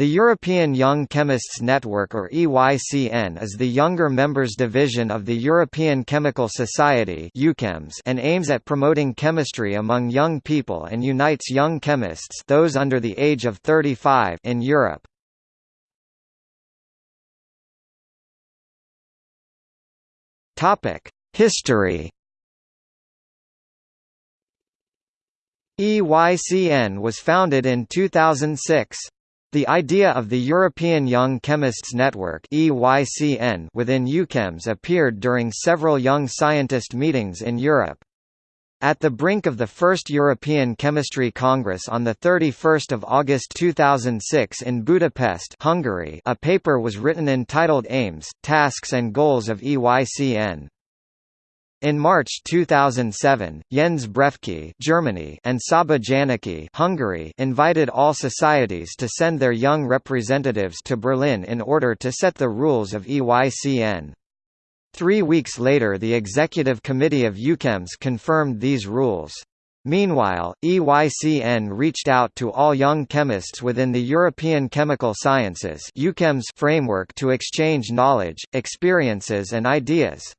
The European Young Chemists Network or EYCN is the younger members division of the European Chemical Society and aims at promoting chemistry among young people and unites young chemists those under the age of 35 in Europe. History EYCN was founded in 2006. The idea of the European Young Chemists Network within EUCHEMS appeared during several young scientist meetings in Europe. At the brink of the first European Chemistry Congress on 31 August 2006 in Budapest Hungary, a paper was written entitled Aims, Tasks and Goals of EYCN. In March 2007, Jens Breffke Germany and Csaba Janáky Hungary invited all societies to send their young representatives to Berlin in order to set the rules of EYCN. Three weeks later the Executive Committee of EUCHEMS confirmed these rules. Meanwhile, EYCN reached out to all young chemists within the European Chemical Sciences framework to exchange knowledge, experiences and ideas.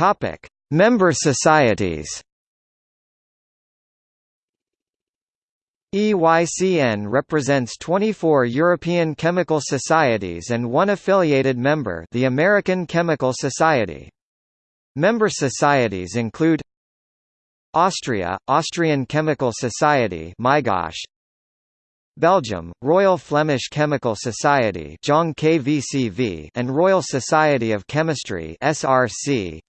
Topic: Member societies. EYCN represents 24 European chemical societies and one affiliated member, the American Chemical Society. Member societies include Austria, Austrian Chemical Society Belgium, Royal Flemish Chemical Society and Royal Society of Chemistry SRC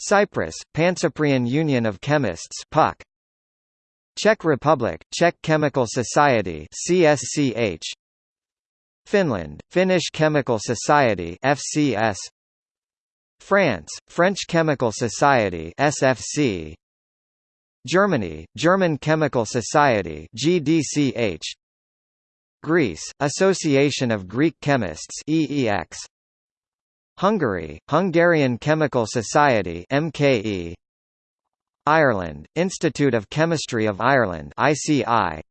Cyprus, Pancyprian Union of Chemists PUC. Czech Republic, Czech Chemical Society CSCH. Finland, Finnish Chemical Society FCS. France, French Chemical Society SFC. Germany, German Chemical Society GDCH. Greece, Association of Greek Chemists EEX. Hungary, Hungarian Chemical Society MKE Ireland, Institute of Chemistry of Ireland ICI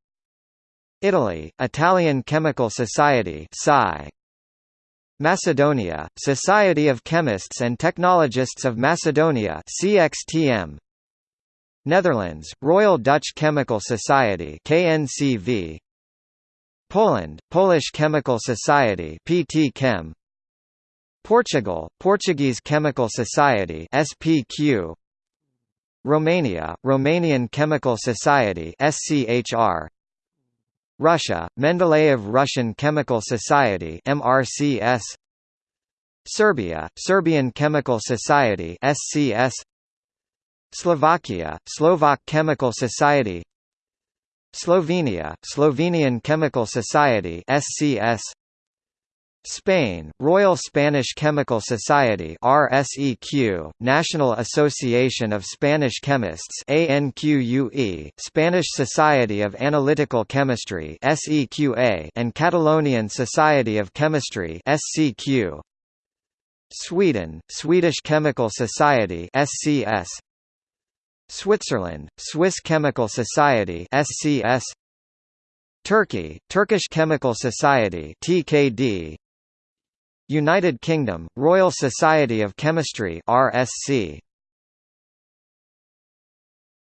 Italy, Italian Chemical Society SCI Macedonia, Society of Chemists and Technologists of Macedonia CXTM Netherlands, Royal Dutch Chemical Society KNCV Poland, Polish Chemical Society PT Chem Portugal, Portuguese Chemical Society SPQ Romania, Romanian Chemical Society SCHR Russia, Mendeleev Russian Chemical Society MRCS Serbia, Serbian Chemical Society SCS Slovakia, Slovak Chemical Society. Slovenia, Slovenian Chemical Society SCS Spain, Royal Spanish Chemical Society RSEQ, National Association of Spanish Chemists ANQUE, Spanish Society of Analytical Chemistry SEQA, and Catalonian Society of Chemistry SCQ. Sweden, Swedish Chemical Society SCS. Switzerland, Swiss Chemical Society SCS. Turkey, Turkish Chemical Society TKD United Kingdom, Royal Society of Chemistry RSC